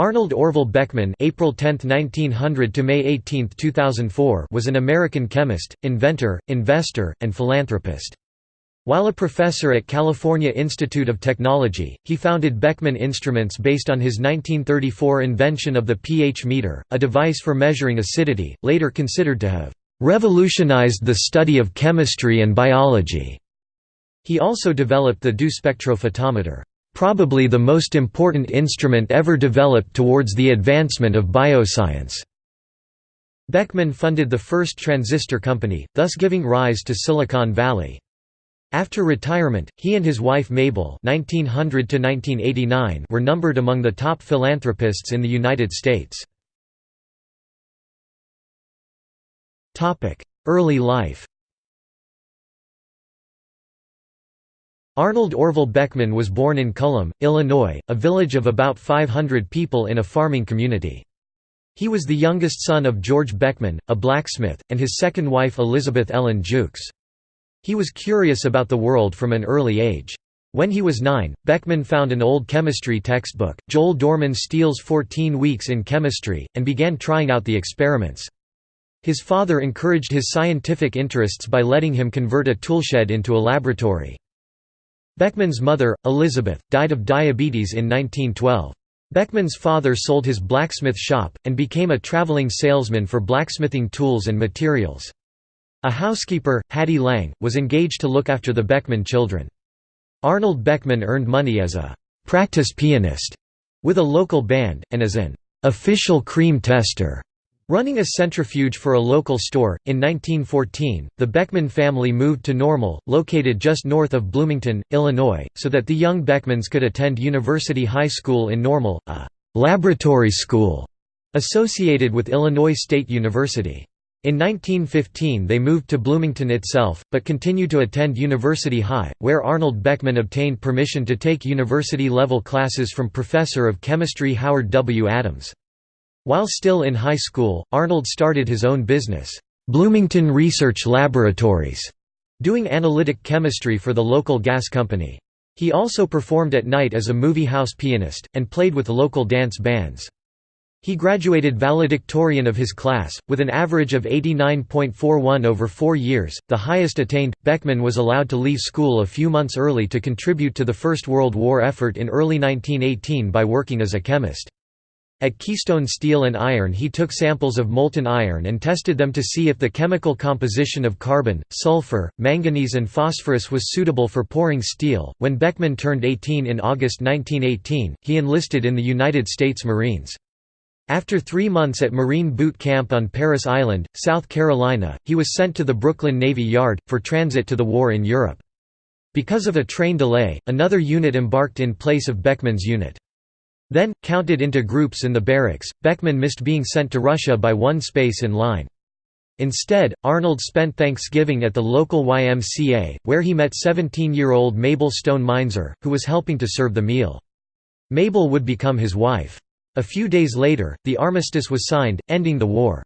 Arnold Orville Beckman April 10, 1900 to May 18, 2004 was an American chemist, inventor, investor, and philanthropist. While a professor at California Institute of Technology, he founded Beckman Instruments based on his 1934 invention of the pH meter, a device for measuring acidity, later considered to have "...revolutionized the study of chemistry and biology." He also developed the DU spectrophotometer probably the most important instrument ever developed towards the advancement of bioscience. Beckman funded the first transistor company, thus giving rise to Silicon Valley. After retirement, he and his wife Mabel 1900 were numbered among the top philanthropists in the United States. Early life Arnold Orville Beckman was born in Cullom, Illinois, a village of about 500 people in a farming community. He was the youngest son of George Beckman, a blacksmith, and his second wife Elizabeth Ellen Jewkes. He was curious about the world from an early age. When he was nine, Beckman found an old chemistry textbook, Joel Dorman Steele's 14 Weeks in Chemistry, and began trying out the experiments. His father encouraged his scientific interests by letting him convert a toolshed into a laboratory. Beckman's mother, Elizabeth, died of diabetes in 1912. Beckman's father sold his blacksmith shop, and became a traveling salesman for blacksmithing tools and materials. A housekeeper, Hattie Lang, was engaged to look after the Beckman children. Arnold Beckman earned money as a «practice pianist» with a local band, and as an «official cream tester» Running a centrifuge for a local store, in 1914, the Beckman family moved to Normal, located just north of Bloomington, Illinois, so that the young Beckmans could attend University High School in Normal, a «laboratory school» associated with Illinois State University. In 1915 they moved to Bloomington itself, but continued to attend University High, where Arnold Beckman obtained permission to take university-level classes from Professor of Chemistry Howard W. Adams. While still in high school, Arnold started his own business, Bloomington Research Laboratories, doing analytic chemistry for the local gas company. He also performed at night as a movie house pianist, and played with local dance bands. He graduated valedictorian of his class, with an average of 89.41 over four years, the highest attained. Beckman was allowed to leave school a few months early to contribute to the First World War effort in early 1918 by working as a chemist. At Keystone Steel and Iron he took samples of molten iron and tested them to see if the chemical composition of carbon, sulfur, manganese and phosphorus was suitable for pouring steel. When Beckman turned 18 in August 1918, he enlisted in the United States Marines. After three months at Marine Boot Camp on Parris Island, South Carolina, he was sent to the Brooklyn Navy Yard, for transit to the war in Europe. Because of a train delay, another unit embarked in place of Beckman's unit. Then, counted into groups in the barracks, Beckman missed being sent to Russia by one space in line. Instead, Arnold spent Thanksgiving at the local YMCA, where he met 17-year-old Mabel Stone Meinzer, who was helping to serve the meal. Mabel would become his wife. A few days later, the armistice was signed, ending the war.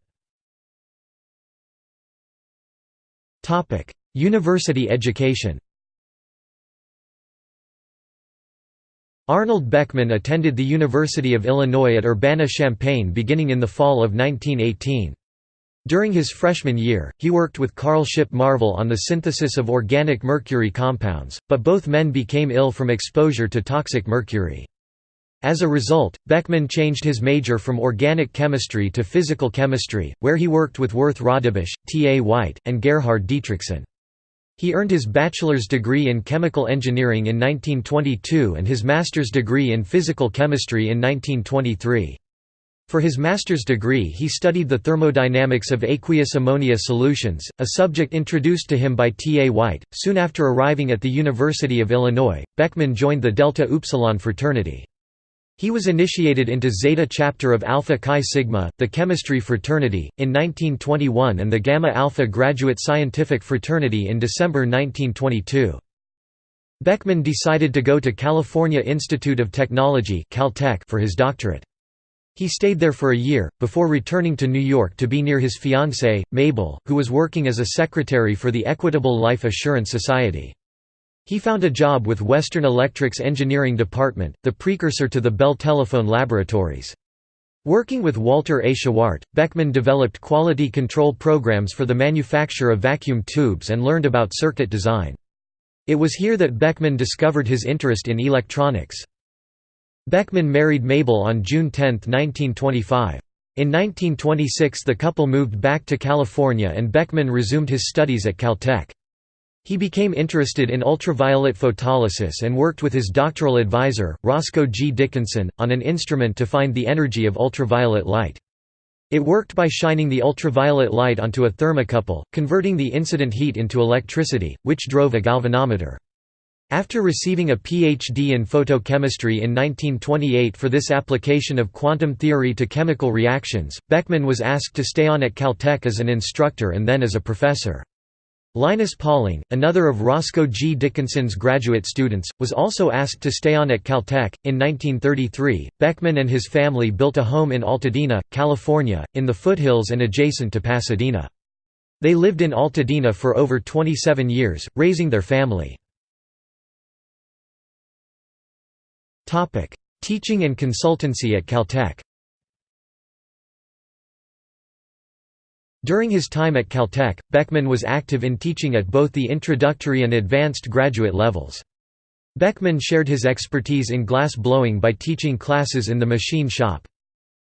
University education Arnold Beckman attended the University of Illinois at Urbana-Champaign beginning in the fall of 1918. During his freshman year, he worked with Carl Shipp Marvel on the synthesis of organic mercury compounds, but both men became ill from exposure to toxic mercury. As a result, Beckman changed his major from organic chemistry to physical chemistry, where he worked with Worth Rodebush, T. A. White, and Gerhard Dietrichson. He earned his bachelor's degree in chemical engineering in 1922 and his master's degree in physical chemistry in 1923. For his master's degree he studied the thermodynamics of aqueous ammonia solutions, a subject introduced to him by T. A. White. Soon after arriving at the University of Illinois, Beckman joined the Delta Upsilon fraternity. He was initiated into Zeta chapter of Alpha Chi Sigma, the chemistry fraternity, in 1921 and the Gamma Alpha graduate scientific fraternity in December 1922. Beckman decided to go to California Institute of Technology Caltech for his doctorate. He stayed there for a year, before returning to New York to be near his fiancée, Mabel, who was working as a secretary for the Equitable Life Assurance Society. He found a job with Western Electric's engineering department, the precursor to the Bell Telephone Laboratories. Working with Walter A. Shewhart, Beckman developed quality control programs for the manufacture of vacuum tubes and learned about circuit design. It was here that Beckman discovered his interest in electronics. Beckman married Mabel on June 10, 1925. In 1926 the couple moved back to California and Beckman resumed his studies at Caltech. He became interested in ultraviolet photolysis and worked with his doctoral advisor, Roscoe G. Dickinson, on an instrument to find the energy of ultraviolet light. It worked by shining the ultraviolet light onto a thermocouple, converting the incident heat into electricity, which drove a galvanometer. After receiving a Ph.D. in photochemistry in 1928 for this application of quantum theory to chemical reactions, Beckman was asked to stay on at Caltech as an instructor and then as a professor. Linus Pauling, another of Roscoe G. Dickinson's graduate students, was also asked to stay on at Caltech. In 1933, Beckman and his family built a home in Altadena, California, in the foothills and adjacent to Pasadena. They lived in Altadena for over 27 years, raising their family. Teaching and consultancy at Caltech During his time at Caltech, Beckman was active in teaching at both the introductory and advanced graduate levels. Beckman shared his expertise in glass blowing by teaching classes in the machine shop.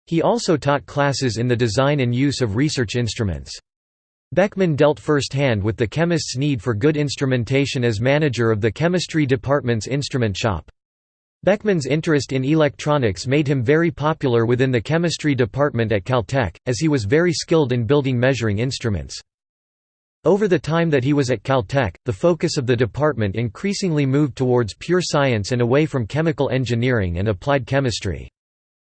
He also taught classes in the design and use of research instruments. Beckman dealt first-hand with the chemist's need for good instrumentation as manager of the chemistry department's instrument shop. Beckman's interest in electronics made him very popular within the chemistry department at Caltech, as he was very skilled in building measuring instruments. Over the time that he was at Caltech, the focus of the department increasingly moved towards pure science and away from chemical engineering and applied chemistry.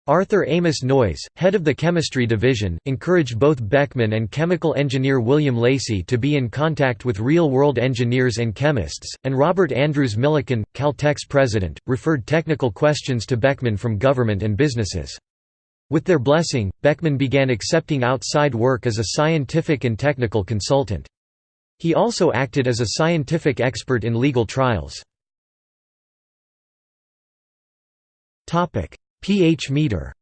Arthur Amos Noyes, head of the chemistry division, encouraged both Beckman and chemical engineer William Lacey to be in contact with real-world engineers and chemists, and Robert Andrews Millikan, Caltech's president, referred technical questions to Beckman from government and businesses. With their blessing, Beckman began accepting outside work as a scientific and technical consultant. He also acted as a scientific expert in legal trials. pH meter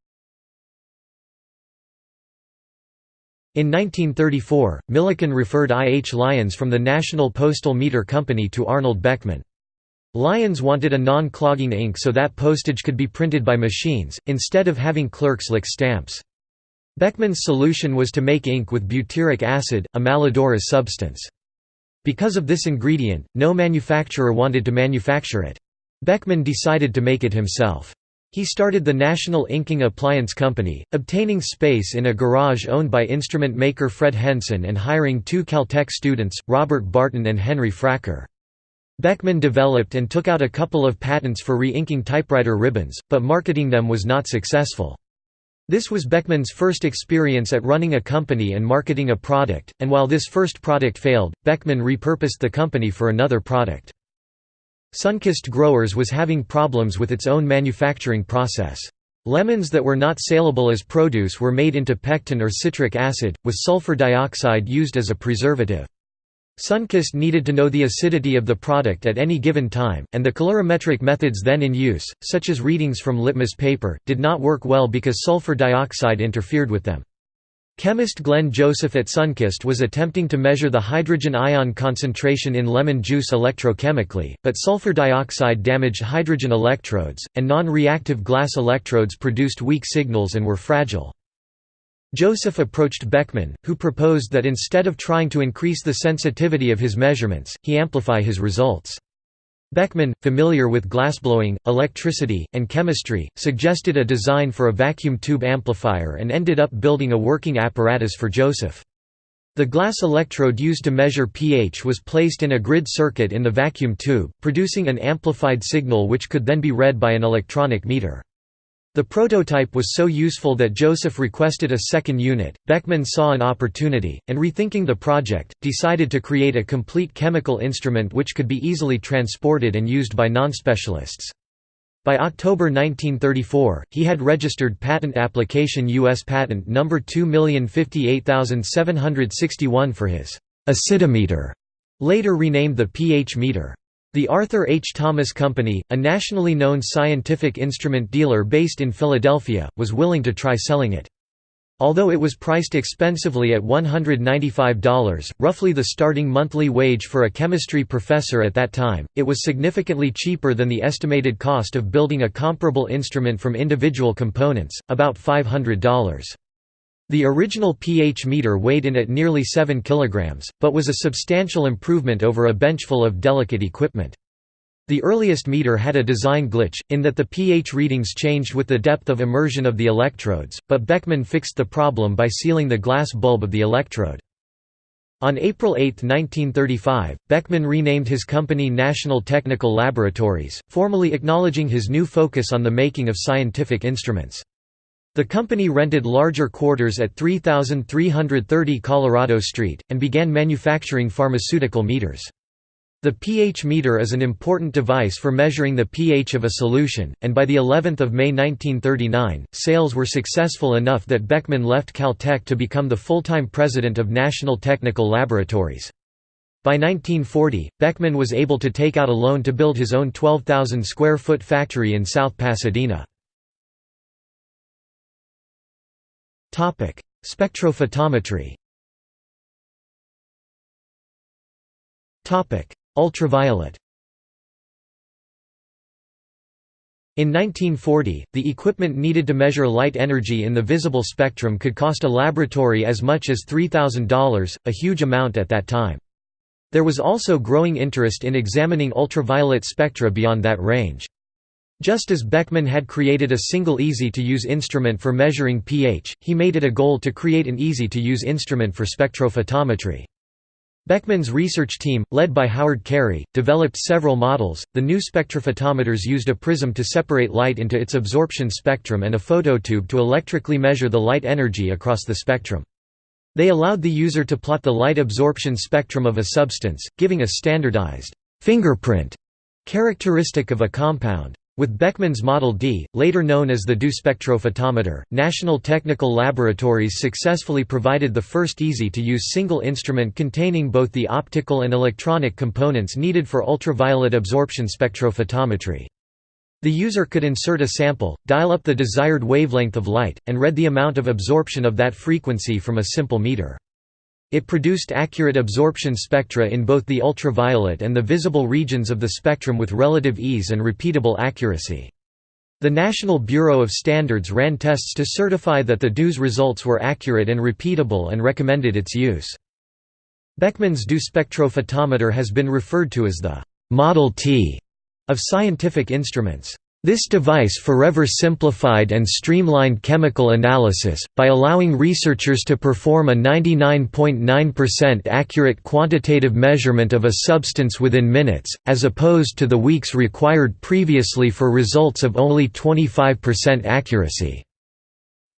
In 1934, Millikan referred I. H. Lyons from the National Postal Meter Company to Arnold Beckman. Lyons wanted a non-clogging ink so that postage could be printed by machines, instead of having clerks lick stamps. Beckman's solution was to make ink with butyric acid, a malodorous substance. Because of this ingredient, no manufacturer wanted to manufacture it. Beckman decided to make it himself. He started the National Inking Appliance Company, obtaining space in a garage owned by instrument maker Fred Henson and hiring two Caltech students, Robert Barton and Henry Fracker. Beckman developed and took out a couple of patents for re-inking typewriter ribbons, but marketing them was not successful. This was Beckman's first experience at running a company and marketing a product, and while this first product failed, Beckman repurposed the company for another product. Sunkist Growers was having problems with its own manufacturing process. Lemons that were not saleable as produce were made into pectin or citric acid, with sulfur dioxide used as a preservative. Sunkist needed to know the acidity of the product at any given time, and the colorimetric methods then in use, such as readings from litmus paper, did not work well because sulfur dioxide interfered with them. Chemist Glenn Joseph at Sunkist was attempting to measure the hydrogen ion concentration in lemon juice electrochemically, but sulfur dioxide damaged hydrogen electrodes, and non-reactive glass electrodes produced weak signals and were fragile. Joseph approached Beckman, who proposed that instead of trying to increase the sensitivity of his measurements, he amplify his results. Beckman, familiar with glassblowing, electricity, and chemistry, suggested a design for a vacuum tube amplifier and ended up building a working apparatus for Joseph. The glass electrode used to measure pH was placed in a grid circuit in the vacuum tube, producing an amplified signal which could then be read by an electronic meter. The prototype was so useful that Joseph requested a second unit. Beckman saw an opportunity, and rethinking the project, decided to create a complete chemical instrument which could be easily transported and used by non-specialists. By October 1934, he had registered patent application U.S. Patent No. 2058761 for his acidometer, later renamed the pH meter. The Arthur H. Thomas Company, a nationally known scientific instrument dealer based in Philadelphia, was willing to try selling it. Although it was priced expensively at $195, roughly the starting monthly wage for a chemistry professor at that time, it was significantly cheaper than the estimated cost of building a comparable instrument from individual components, about $500. The original pH meter weighed in at nearly 7 kg, but was a substantial improvement over a benchful of delicate equipment. The earliest meter had a design glitch, in that the pH readings changed with the depth of immersion of the electrodes, but Beckman fixed the problem by sealing the glass bulb of the electrode. On April 8, 1935, Beckman renamed his company National Technical Laboratories, formally acknowledging his new focus on the making of scientific instruments. The company rented larger quarters at 3330 Colorado Street, and began manufacturing pharmaceutical meters. The pH meter is an important device for measuring the pH of a solution, and by the 11th of May 1939, sales were successful enough that Beckman left Caltech to become the full-time president of National Technical Laboratories. By 1940, Beckman was able to take out a loan to build his own 12,000 square foot factory in South Pasadena. Spectrophotometry. Topic: Ultraviolet. In 1940, the equipment needed to measure light energy in the visible spectrum could cost a laboratory as much as $3,000, a huge amount at that time. There was also growing interest in examining ultraviolet spectra beyond that range. Just as Beckman had created a single easy-to-use instrument for measuring pH, he made it a goal to create an easy-to-use instrument for spectrophotometry. Beckman's research team, led by Howard Cary, developed several models. The new spectrophotometers used a prism to separate light into its absorption spectrum and a phototube to electrically measure the light energy across the spectrum. They allowed the user to plot the light absorption spectrum of a substance, giving a standardized fingerprint characteristic of a compound. With Beckman's Model D, later known as the DU spectrophotometer, National Technical Laboratories successfully provided the first easy-to-use single instrument containing both the optical and electronic components needed for ultraviolet absorption spectrophotometry. The user could insert a sample, dial up the desired wavelength of light, and read the amount of absorption of that frequency from a simple meter. It produced accurate absorption spectra in both the ultraviolet and the visible regions of the spectrum with relative ease and repeatable accuracy. The National Bureau of Standards ran tests to certify that the DU's results were accurate and repeatable and recommended its use. Beckman's DU spectrophotometer has been referred to as the «Model T» of scientific instruments. This device forever simplified and streamlined chemical analysis, by allowing researchers to perform a 99.9% accurate quantitative measurement of a substance within minutes, as opposed to the weeks required previously for results of only 25% accuracy.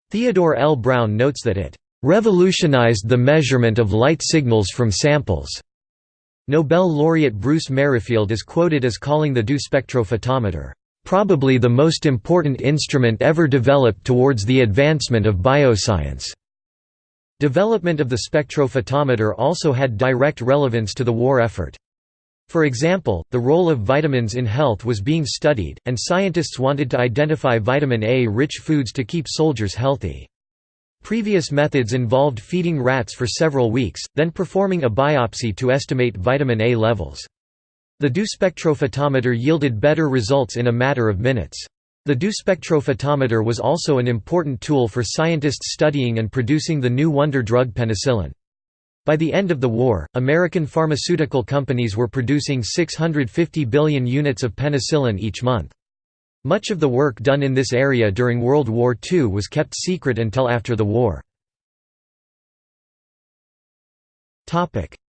Theodore L. Brown notes that it revolutionized the measurement of light signals from samples. Nobel laureate Bruce Merrifield is quoted as calling the DO spectrophotometer probably the most important instrument ever developed towards the advancement of bioscience. Development of the spectrophotometer also had direct relevance to the war effort. For example, the role of vitamins in health was being studied, and scientists wanted to identify vitamin A-rich foods to keep soldiers healthy. Previous methods involved feeding rats for several weeks, then performing a biopsy to estimate vitamin A levels. The DU spectrophotometer yielded better results in a matter of minutes. The DU spectrophotometer was also an important tool for scientists studying and producing the new wonder drug penicillin. By the end of the war, American pharmaceutical companies were producing 650 billion units of penicillin each month. Much of the work done in this area during World War II was kept secret until after the war.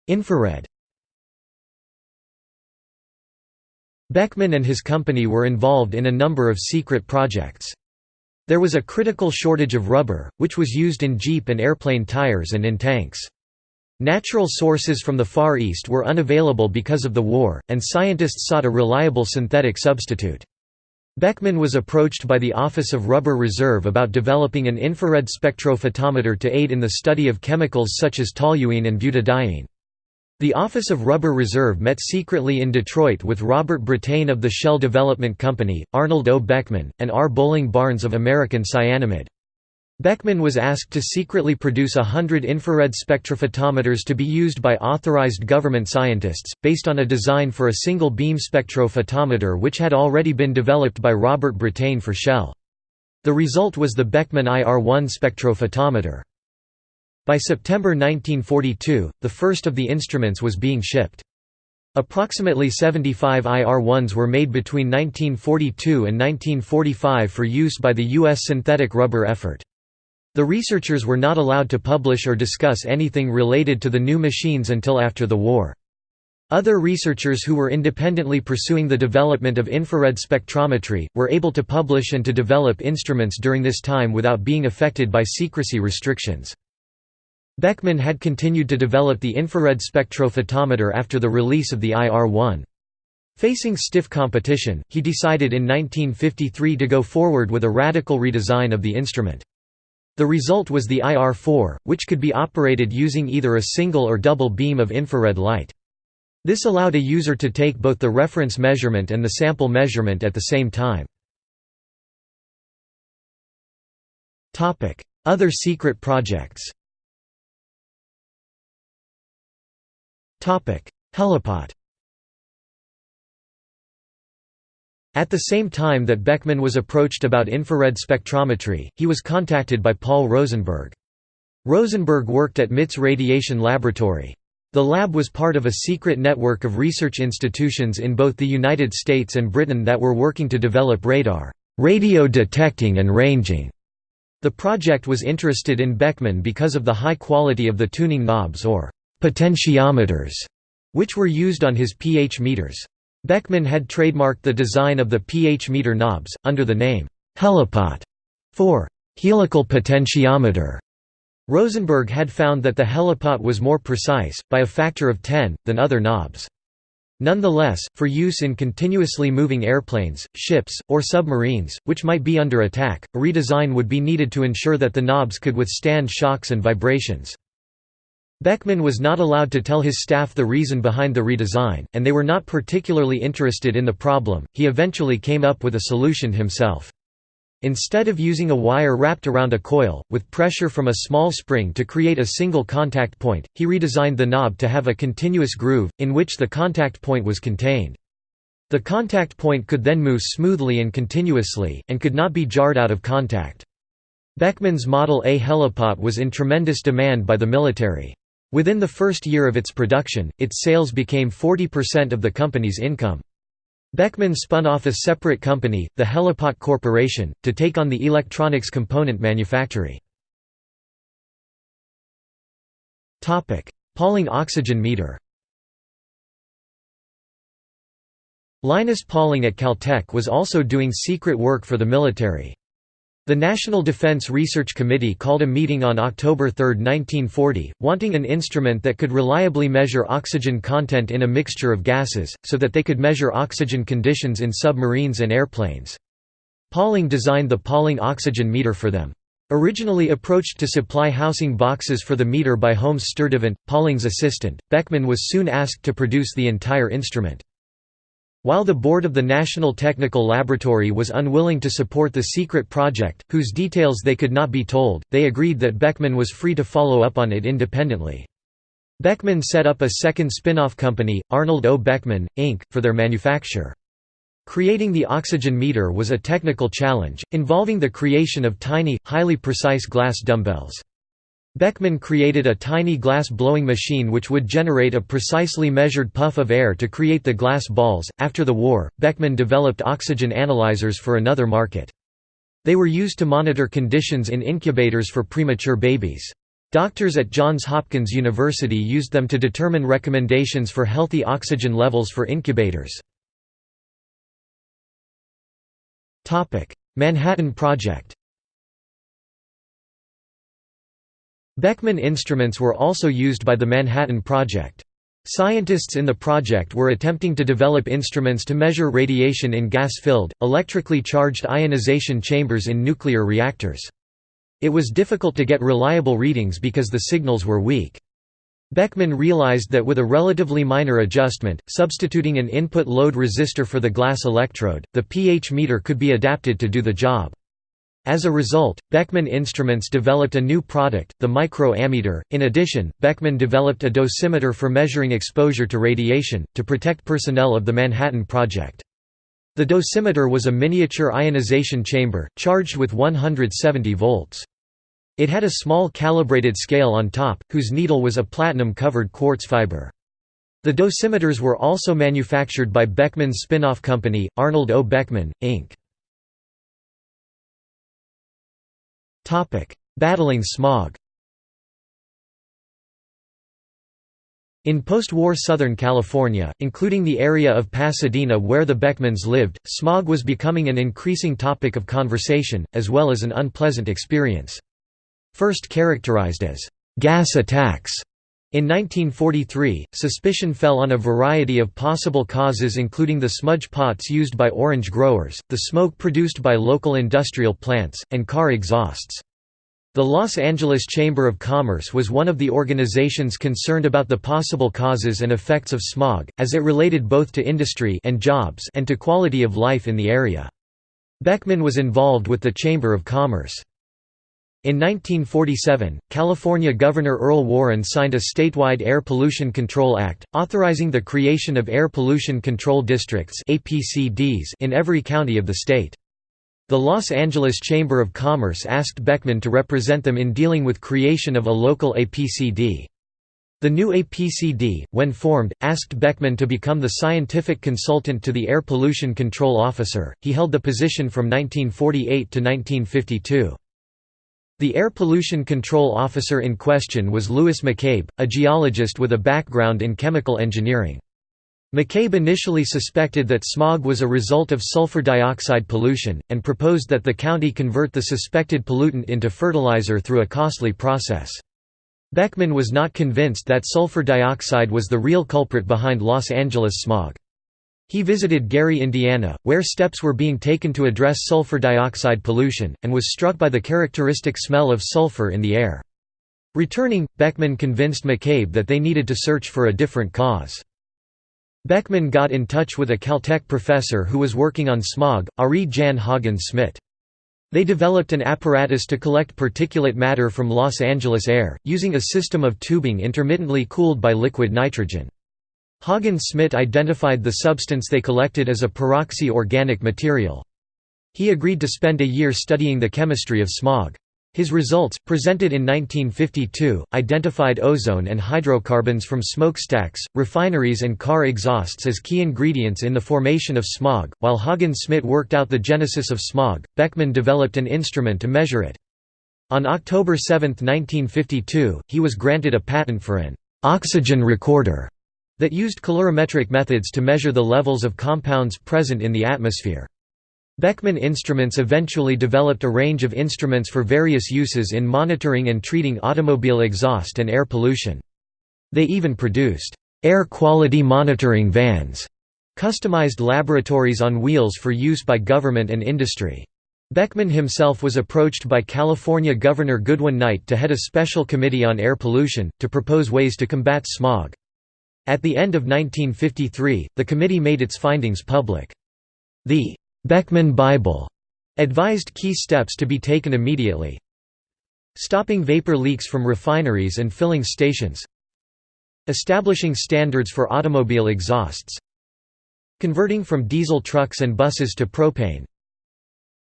Infrared Beckman and his company were involved in a number of secret projects. There was a critical shortage of rubber, which was used in Jeep and airplane tires and in tanks. Natural sources from the Far East were unavailable because of the war, and scientists sought a reliable synthetic substitute. Beckman was approached by the Office of Rubber Reserve about developing an infrared spectrophotometer to aid in the study of chemicals such as toluene and butadiene. The Office of Rubber Reserve met secretly in Detroit with Robert Brattain of the Shell Development Company, Arnold O. Beckman, and R. Bowling Barnes of American Cyanamid. Beckman was asked to secretly produce hundred infrared spectrophotometers to be used by authorized government scientists, based on a design for a single beam spectrophotometer which had already been developed by Robert Brattain for Shell. The result was the Beckman IR-1 spectrophotometer. By September 1942, the first of the instruments was being shipped. Approximately 75 IR-1s were made between 1942 and 1945 for use by the U.S. synthetic rubber effort. The researchers were not allowed to publish or discuss anything related to the new machines until after the war. Other researchers who were independently pursuing the development of infrared spectrometry, were able to publish and to develop instruments during this time without being affected by secrecy restrictions. Beckman had continued to develop the infrared spectrophotometer after the release of the IR-1. Facing stiff competition, he decided in 1953 to go forward with a radical redesign of the instrument. The result was the IR-4, which could be operated using either a single or double beam of infrared light. This allowed a user to take both the reference measurement and the sample measurement at the same time. Other secret projects Helipot At the same time that Beckman was approached about infrared spectrometry, he was contacted by Paul Rosenberg. Rosenberg worked at MIT's radiation laboratory. The lab was part of a secret network of research institutions in both the United States and Britain that were working to develop radar radio detecting and ranging. The project was interested in Beckman because of the high quality of the tuning knobs or potentiometers, which were used on his pH meters. Beckman had trademarked the design of the pH meter knobs, under the name helipot for helical potentiometer. Rosenberg had found that the helipot was more precise, by a factor of 10, than other knobs. Nonetheless, for use in continuously moving airplanes, ships, or submarines, which might be under attack, a redesign would be needed to ensure that the knobs could withstand shocks and vibrations. Beckman was not allowed to tell his staff the reason behind the redesign, and they were not particularly interested in the problem. He eventually came up with a solution himself. Instead of using a wire wrapped around a coil, with pressure from a small spring to create a single contact point, he redesigned the knob to have a continuous groove, in which the contact point was contained. The contact point could then move smoothly and continuously, and could not be jarred out of contact. Beckman's Model A helipot was in tremendous demand by the military. Within the first year of its production, its sales became 40% of the company's income. Beckman spun off a separate company, the Helipot Corporation, to take on the electronics component manufacturing. Pauling oxygen meter Linus Pauling at Caltech was also doing secret work for the military. The National Defense Research Committee called a meeting on October 3, 1940, wanting an instrument that could reliably measure oxygen content in a mixture of gases, so that they could measure oxygen conditions in submarines and airplanes. Pauling designed the Pauling oxygen meter for them. Originally approached to supply housing boxes for the meter by Holmes Sturdivant, Pauling's assistant, Beckman was soon asked to produce the entire instrument. While the board of the National Technical Laboratory was unwilling to support the secret project, whose details they could not be told, they agreed that Beckman was free to follow up on it independently. Beckman set up a second spin-off company, Arnold O. Beckman, Inc., for their manufacture. Creating the oxygen meter was a technical challenge, involving the creation of tiny, highly precise glass dumbbells. Beckman created a tiny glass blowing machine which would generate a precisely measured puff of air to create the glass balls. After the war, Beckman developed oxygen analyzers for another market. They were used to monitor conditions in incubators for premature babies. Doctors at Johns Hopkins University used them to determine recommendations for healthy oxygen levels for incubators. Manhattan Project Beckman instruments were also used by the Manhattan Project. Scientists in the project were attempting to develop instruments to measure radiation in gas-filled, electrically charged ionization chambers in nuclear reactors. It was difficult to get reliable readings because the signals were weak. Beckman realized that with a relatively minor adjustment, substituting an input load resistor for the glass electrode, the pH meter could be adapted to do the job. As a result, Beckman Instruments developed a new product, the micro-ammeter. In addition, Beckman developed a dosimeter for measuring exposure to radiation, to protect personnel of the Manhattan Project. The dosimeter was a miniature ionization chamber, charged with 170 volts. It had a small calibrated scale on top, whose needle was a platinum-covered quartz fiber. The dosimeters were also manufactured by Beckman's spin-off company, Arnold O. Beckman, Inc. Battling smog In post-war Southern California, including the area of Pasadena where the Beckmans lived, smog was becoming an increasing topic of conversation, as well as an unpleasant experience. First characterized as gas attacks. In 1943, suspicion fell on a variety of possible causes including the smudge pots used by orange growers, the smoke produced by local industrial plants, and car exhausts. The Los Angeles Chamber of Commerce was one of the organizations concerned about the possible causes and effects of smog, as it related both to industry and jobs and to quality of life in the area. Beckman was involved with the Chamber of Commerce. In 1947, California Governor Earl Warren signed a statewide Air Pollution Control Act, authorizing the creation of Air Pollution Control Districts in every county of the state. The Los Angeles Chamber of Commerce asked Beckman to represent them in dealing with creation of a local APCD. The new APCD, when formed, asked Beckman to become the scientific consultant to the Air Pollution Control Officer. He held the position from 1948 to 1952. The air pollution control officer in question was Louis McCabe, a geologist with a background in chemical engineering. McCabe initially suspected that smog was a result of sulfur dioxide pollution, and proposed that the county convert the suspected pollutant into fertilizer through a costly process. Beckman was not convinced that sulfur dioxide was the real culprit behind Los Angeles smog. He visited Gary, Indiana, where steps were being taken to address sulfur dioxide pollution, and was struck by the characteristic smell of sulfur in the air. Returning, Beckman convinced McCabe that they needed to search for a different cause. Beckman got in touch with a Caltech professor who was working on smog, Arie Jan Haagen-Smit. They developed an apparatus to collect particulate matter from Los Angeles air, using a system of tubing intermittently cooled by liquid nitrogen. Haagen-Smit identified the substance they collected as a peroxy organic material. He agreed to spend a year studying the chemistry of smog. His results, presented in 1952, identified ozone and hydrocarbons from smokestacks, refineries and car exhausts as key ingredients in the formation of smog. While Haagen-Smit worked out the genesis of smog, Beckman developed an instrument to measure it. On October 7, 1952, he was granted a patent for an oxygen recorder that used colorimetric methods to measure the levels of compounds present in the atmosphere. Beckman Instruments eventually developed a range of instruments for various uses in monitoring and treating automobile exhaust and air pollution. They even produced air quality monitoring vans, customized laboratories on wheels for use by government and industry. Beckman himself was approached by California Governor Goodwin Knight to head a special committee on air pollution, to propose ways to combat smog. At the end of 1953, the committee made its findings public. The Beckman Bible advised key steps to be taken immediately. Stopping vapor leaks from refineries and filling stations. Establishing standards for automobile exhausts. Converting from diesel trucks and buses to propane.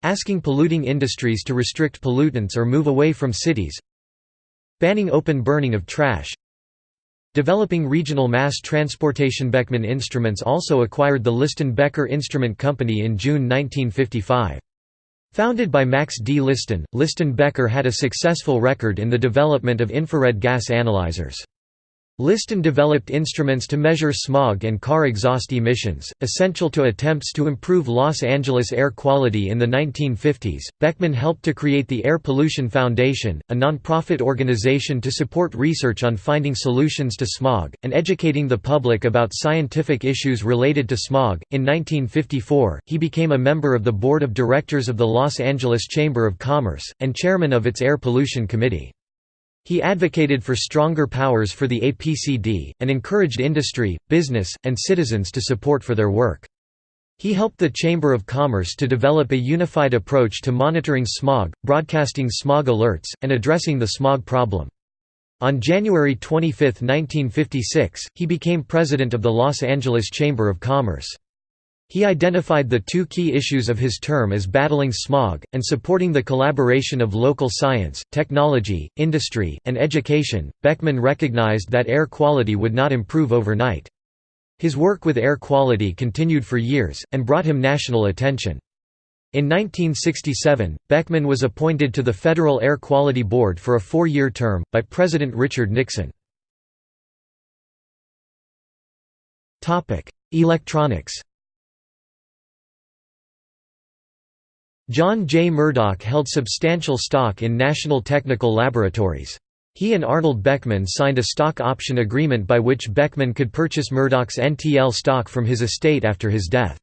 Asking polluting industries to restrict pollutants or move away from cities. Banning open burning of trash. Developing regional mass transportation Beckman Instruments also acquired the Liston Becker Instrument Company in June 1955. Founded by Max D. Liston, Liston Becker had a successful record in the development of infrared gas analyzers. Liston developed instruments to measure smog and car exhaust emissions, essential to attempts to improve Los Angeles air quality in the 1950s. Beckman helped to create the Air Pollution Foundation, a nonprofit organization to support research on finding solutions to smog and educating the public about scientific issues related to smog. In 1954, he became a member of the board of directors of the Los Angeles Chamber of Commerce and chairman of its Air Pollution Committee. He advocated for stronger powers for the APCD, and encouraged industry, business, and citizens to support for their work. He helped the Chamber of Commerce to develop a unified approach to monitoring smog, broadcasting smog alerts, and addressing the smog problem. On January 25, 1956, he became president of the Los Angeles Chamber of Commerce. He identified the two key issues of his term as battling smog, and supporting the collaboration of local science, technology, industry, and education. Beckman recognized that air quality would not improve overnight. His work with air quality continued for years, and brought him national attention. In 1967, Beckman was appointed to the Federal Air Quality Board for a four-year term, by President Richard Nixon. Electronics John J. Murdoch held substantial stock in National Technical Laboratories. He and Arnold Beckman signed a stock option agreement by which Beckman could purchase Murdoch's NTL stock from his estate after his death.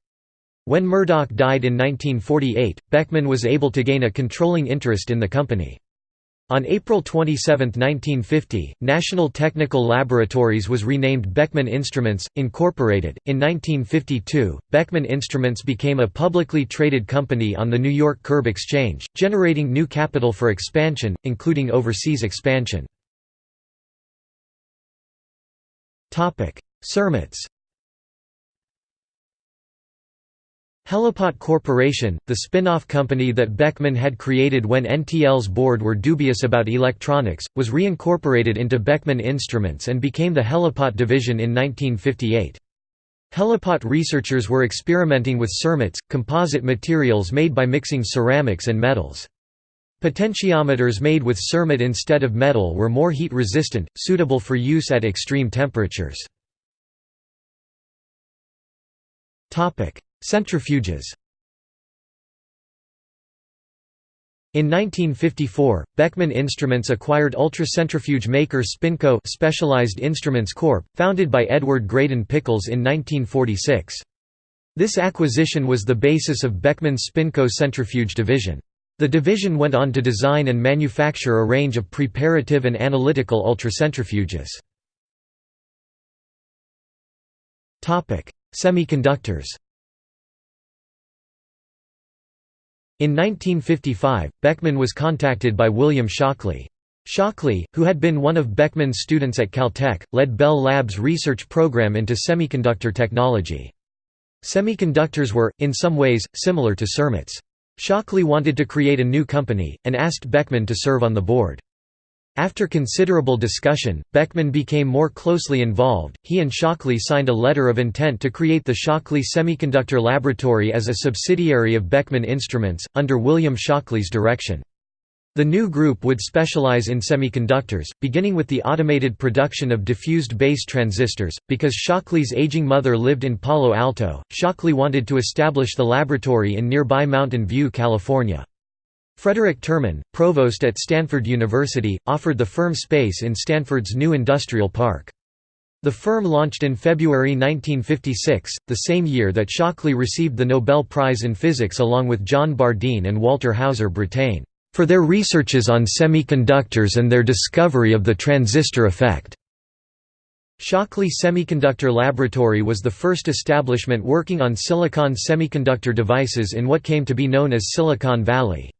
When Murdoch died in 1948, Beckman was able to gain a controlling interest in the company. On April 27, 1950, National Technical Laboratories was renamed Beckman Instruments, Incorporated. In 1952, Beckman Instruments became a publicly traded company on the New York Curb Exchange, generating new capital for expansion, including overseas expansion. Cermets Helipot Corporation, the spin-off company that Beckman had created when NTL's board were dubious about electronics, was reincorporated into Beckman Instruments and became the Helipot division in 1958. Helipot researchers were experimenting with cermets, composite materials made by mixing ceramics and metals. Potentiometers made with cermet instead of metal were more heat-resistant, suitable for use at extreme temperatures. Centrifuges In 1954, Beckman Instruments acquired ultracentrifuge maker Spinco Specialized Instruments Corp., founded by Edward Greydon Pickels in 1946. This acquisition was the basis of Beckman's Spinco centrifuge division. The division went on to design and manufacture a range of preparative and analytical ultracentrifuges. Semiconductors In 1955, Beckman was contacted by William Shockley. Shockley, who had been one of Beckman's students at Caltech, led Bell Labs' research program into semiconductor technology. Semiconductors were, in some ways, similar to Cermets. Shockley wanted to create a new company, and asked Beckman to serve on the board. After considerable discussion, Beckman became more closely involved. He and Shockley signed a letter of intent to create the Shockley Semiconductor Laboratory as a subsidiary of Beckman Instruments, under William Shockley's direction. The new group would specialize in semiconductors, beginning with the automated production of diffused base transistors. Because Shockley's aging mother lived in Palo Alto, Shockley wanted to establish the laboratory in nearby Mountain View, California. Frederick Terman, provost at Stanford University, offered the firm space in Stanford's new industrial park. The firm launched in February 1956, the same year that Shockley received the Nobel Prize in Physics along with John Bardeen and Walter Hauser Brattain, for their researches on semiconductors and their discovery of the transistor effect. Shockley Semiconductor Laboratory was the first establishment working on silicon semiconductor devices in what came to be known as Silicon Valley.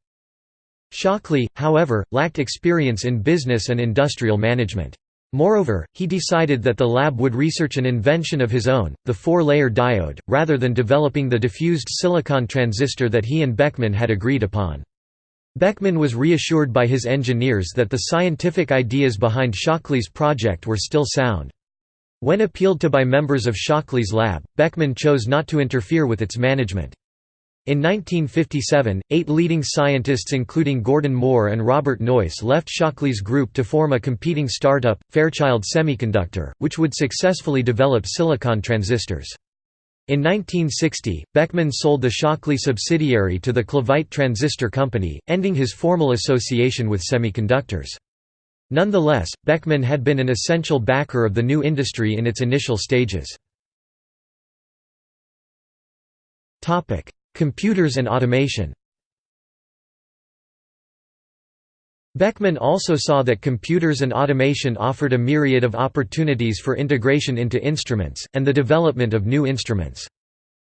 Shockley, however, lacked experience in business and industrial management. Moreover, he decided that the lab would research an invention of his own, the four-layer diode, rather than developing the diffused silicon transistor that he and Beckman had agreed upon. Beckman was reassured by his engineers that the scientific ideas behind Shockley's project were still sound. When appealed to by members of Shockley's lab, Beckman chose not to interfere with its management. In 1957, eight leading scientists including Gordon Moore and Robert Noyce left Shockley's group to form a competing startup, Fairchild Semiconductor, which would successfully develop silicon transistors. In 1960, Beckman sold the Shockley subsidiary to the Clevite Transistor Company, ending his formal association with semiconductors. Nonetheless, Beckman had been an essential backer of the new industry in its initial stages. Computers and automation Beckman also saw that computers and automation offered a myriad of opportunities for integration into instruments, and the development of new instruments.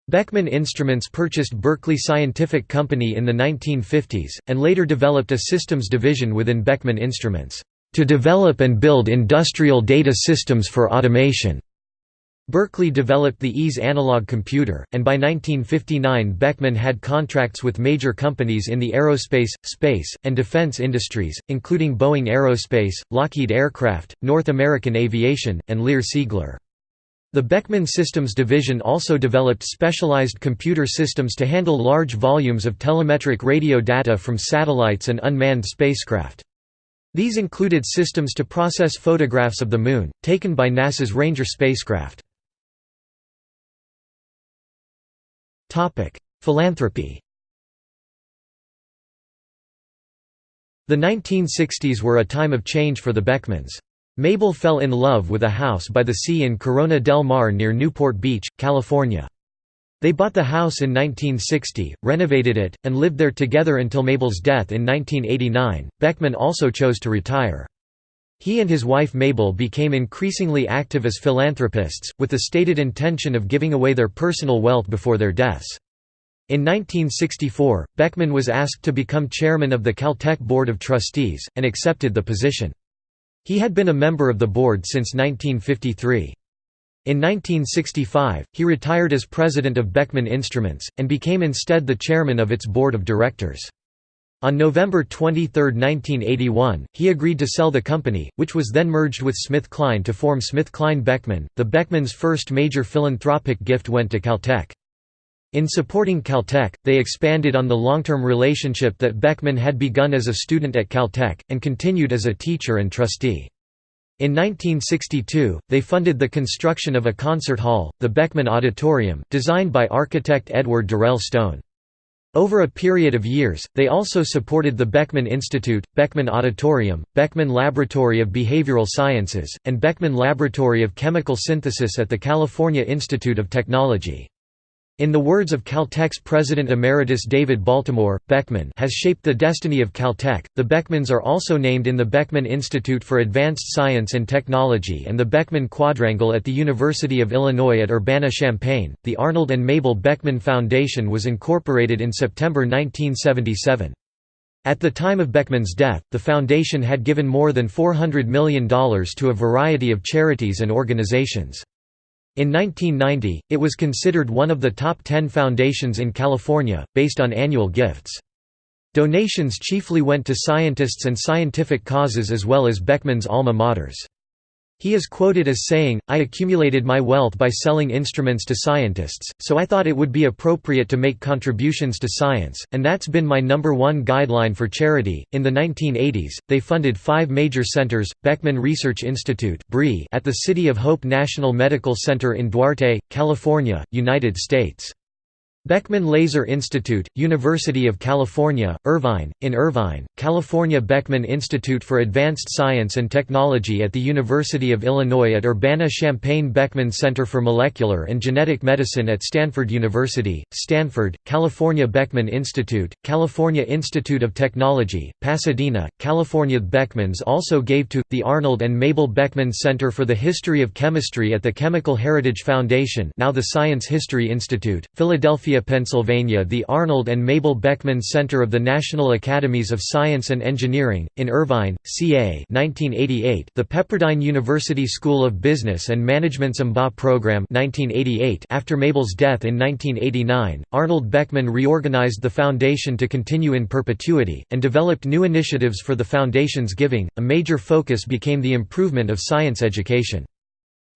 Beckman Instruments purchased Berkeley Scientific Company in the 1950s, and later developed a systems division within Beckman Instruments, to develop and build industrial data systems for automation. Berkeley developed the EASE analog computer, and by 1959 Beckman had contracts with major companies in the aerospace, space, and defense industries, including Boeing Aerospace, Lockheed Aircraft, North American Aviation, and Lear Siegler. The Beckman Systems division also developed specialized computer systems to handle large volumes of telemetric radio data from satellites and unmanned spacecraft. These included systems to process photographs of the Moon, taken by NASA's Ranger spacecraft. Philanthropy The 1960s were a time of change for the Beckmans. Mabel fell in love with a house by the sea in Corona del Mar near Newport Beach, California. They bought the house in 1960, renovated it, and lived there together until Mabel's death in 1989. Beckman also chose to retire. He and his wife Mabel became increasingly active as philanthropists, with the stated intention of giving away their personal wealth before their deaths. In 1964, Beckman was asked to become chairman of the Caltech Board of Trustees, and accepted the position. He had been a member of the board since 1953. In 1965, he retired as president of Beckman Instruments, and became instead the chairman of its board of directors. On November 23, 1981, he agreed to sell the company, which was then merged with SmithKline to form SmithKline Beckman. The Beckmans' first major philanthropic gift went to Caltech. In supporting Caltech, they expanded on the long-term relationship that Beckman had begun as a student at Caltech, and continued as a teacher and trustee. In 1962, they funded the construction of a concert hall, the Beckman Auditorium, designed by architect Edward Durell Stone. Over a period of years, they also supported the Beckman Institute, Beckman Auditorium, Beckman Laboratory of Behavioral Sciences, and Beckman Laboratory of Chemical Synthesis at the California Institute of Technology. In the words of Caltech's President Emeritus David Baltimore, Beckman has shaped the destiny of Caltech. The Beckmans are also named in the Beckman Institute for Advanced Science and Technology and the Beckman Quadrangle at the University of Illinois at Urbana-Champaign. The Arnold and Mabel Beckman Foundation was incorporated in September 1977. At the time of Beckman's death, the foundation had given more than $400 million to a variety of charities and organizations. In 1990, it was considered one of the top 10 foundations in California, based on annual gifts. Donations chiefly went to scientists and scientific causes as well as Beckman's alma maters. He is quoted as saying, I accumulated my wealth by selling instruments to scientists, so I thought it would be appropriate to make contributions to science, and that's been my number one guideline for charity. In the 1980s, they funded five major centers Beckman Research Institute at the City of Hope National Medical Center in Duarte, California, United States. Beckman Laser Institute, University of California, Irvine, in Irvine, California Beckman Institute for Advanced Science and Technology at the University of Illinois at Urbana-Champaign Beckman Center for Molecular and Genetic Medicine at Stanford University, Stanford, California Beckman Institute, California Institute of Technology, Pasadena, California. Beckmans also gave to, the Arnold and Mabel Beckman Center for the History of Chemistry at the Chemical Heritage Foundation now the Science History Institute, Philadelphia Pennsylvania the Arnold and Mabel Beckman Center of the National Academies of Science and Engineering, in Irvine, CA 1988, the Pepperdine University School of Business and Management's MBA program 1988 after Mabel's death in 1989, Arnold Beckman reorganized the foundation to continue in perpetuity, and developed new initiatives for the foundation's giving, a major focus became the improvement of science education.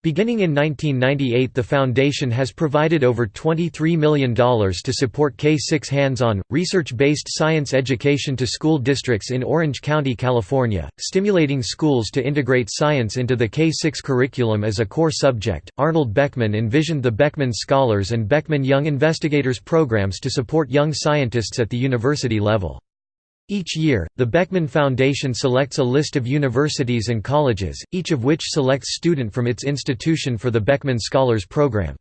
Beginning in 1998 the foundation has provided over $23 million to support K-6 hands-on, research-based science education to school districts in Orange County, California, stimulating schools to integrate science into the K-6 curriculum as a core subject. Arnold Beckman envisioned the Beckman Scholars and Beckman Young Investigators programs to support young scientists at the university level. Each year, the Beckman Foundation selects a list of universities and colleges, each of which selects student from its institution for the Beckman Scholars Program.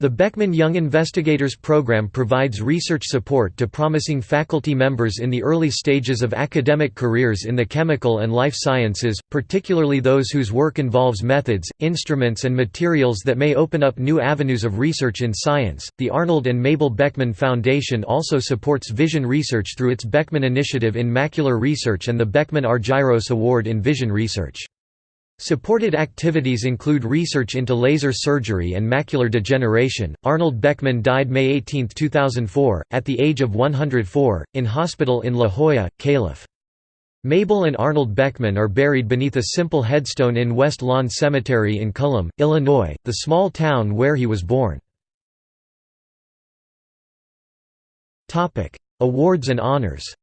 The Beckman Young Investigators Program provides research support to promising faculty members in the early stages of academic careers in the chemical and life sciences, particularly those whose work involves methods, instruments, and materials that may open up new avenues of research in science. The Arnold and Mabel Beckman Foundation also supports vision research through its Beckman Initiative in Macular Research and the Beckman Argyros Award in Vision Research. Supported activities include research into laser surgery and macular degeneration. Arnold Beckman died May 18, 2004, at the age of 104, in hospital in La Jolla, Calif. Mabel and Arnold Beckman are buried beneath a simple headstone in West Lawn Cemetery in Cullom, Illinois, the small town where he was born. Awards and honors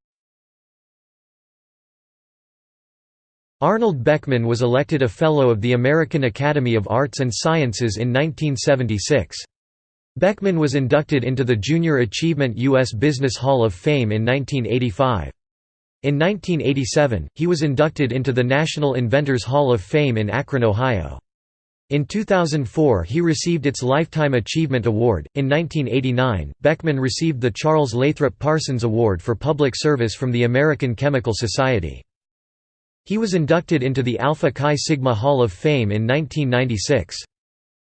Arnold Beckman was elected a Fellow of the American Academy of Arts and Sciences in 1976. Beckman was inducted into the Junior Achievement U.S. Business Hall of Fame in 1985. In 1987, he was inducted into the National Inventors Hall of Fame in Akron, Ohio. In 2004 he received its Lifetime Achievement Award. In 1989, Beckman received the Charles Lathrop Parsons Award for Public Service from the American Chemical Society. He was inducted into the Alpha Chi Sigma Hall of Fame in 1996.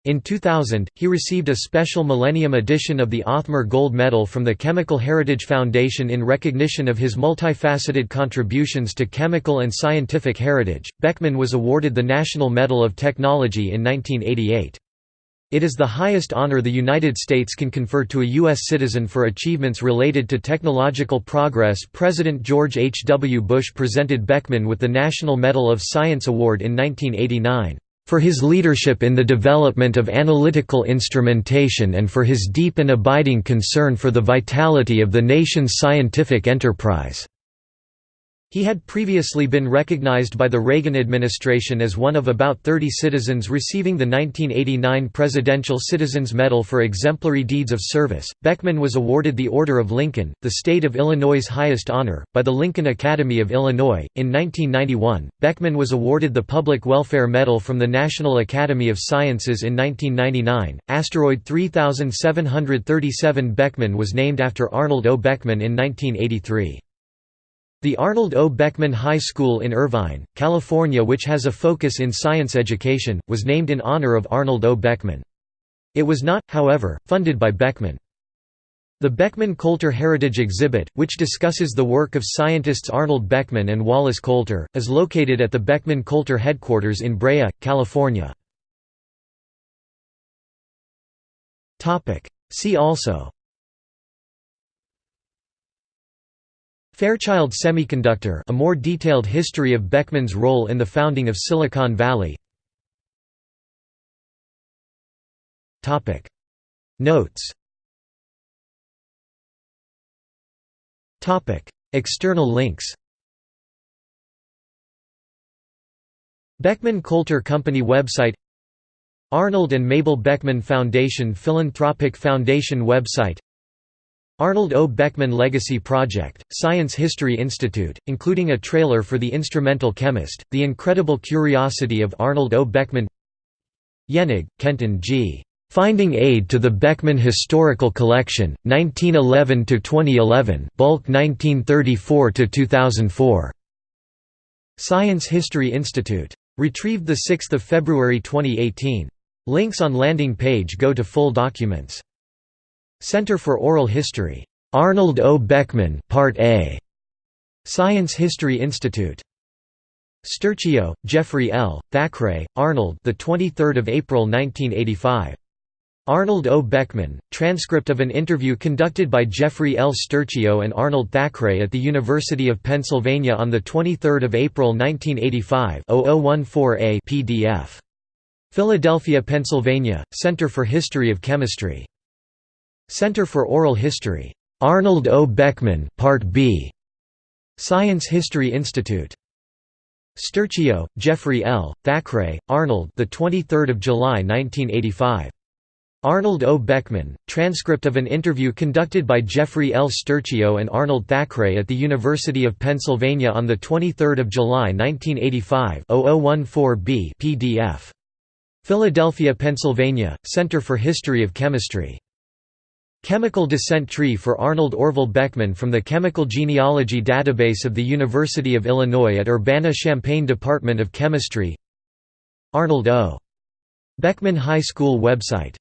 In 2000, he received a special Millennium edition of the Othmer Gold Medal from the Chemical Heritage Foundation in recognition of his multifaceted contributions to chemical and scientific heritage. Beckman was awarded the National Medal of Technology in 1988. It is the highest honor the United States can confer to a U.S. citizen for achievements related to technological progress. President George H. W. Bush presented Beckman with the National Medal of Science Award in 1989 for his leadership in the development of analytical instrumentation and for his deep and abiding concern for the vitality of the nation's scientific enterprise. He had previously been recognized by the Reagan administration as one of about 30 citizens receiving the 1989 Presidential Citizens Medal for exemplary deeds of service. Beckman was awarded the Order of Lincoln, the state of Illinois' highest honor, by the Lincoln Academy of Illinois. In 1991, Beckman was awarded the Public Welfare Medal from the National Academy of Sciences in 1999. Asteroid 3737 Beckman was named after Arnold O. Beckman in 1983. The Arnold O. Beckman High School in Irvine, California which has a focus in science education, was named in honor of Arnold O. Beckman. It was not, however, funded by Beckman. The Beckman-Coulter Heritage Exhibit, which discusses the work of scientists Arnold Beckman and Wallace Coulter, is located at the Beckman-Coulter headquarters in Brea, California. See also Fairchild Semiconductor a more detailed history of Beckman's role in the founding of Silicon Valley. Notes. External links. Beckman Coulter Company website. Arnold and Mabel Beckman Foundation Philanthropic Foundation website Arnold O. Beckman Legacy Project, Science History Institute, including a trailer for The Instrumental Chemist, The Incredible Curiosity of Arnold O. Beckman Yenig, Kenton G. Finding Aid to the Beckman Historical Collection, 1911–2011 bulk 1934–2004. Science History Institute. Retrieved 6 February 2018. Links on landing page go to full documents. Center for Oral History. Arnold O. Beckman Part A. Science History Institute. Sturchio, Jeffrey L., Thackeray, Arnold the 23rd of April 1985. Arnold O. Beckman, transcript of an interview conducted by Jeffrey L. Sturchio and Arnold Thackeray at the University of Pennsylvania on 23 April 1985 0014A PDF. Philadelphia, Pennsylvania, Center for History of Chemistry. Center for Oral History. Arnold O. Beckman Part B. Science History Institute. Sturchio, Jeffrey L., Thackeray, Arnold the 23rd of July 1985. Arnold O. Beckman, transcript of an interview conducted by Jeffrey L. Sturchio and Arnold Thackeray at the University of Pennsylvania on 23 July 1985 0014b PDF. Philadelphia, Pennsylvania, Center for History of Chemistry. Chemical descent tree for Arnold Orville Beckman from the Chemical Genealogy Database of the University of Illinois at Urbana-Champaign Department of Chemistry Arnold O. Beckman High School website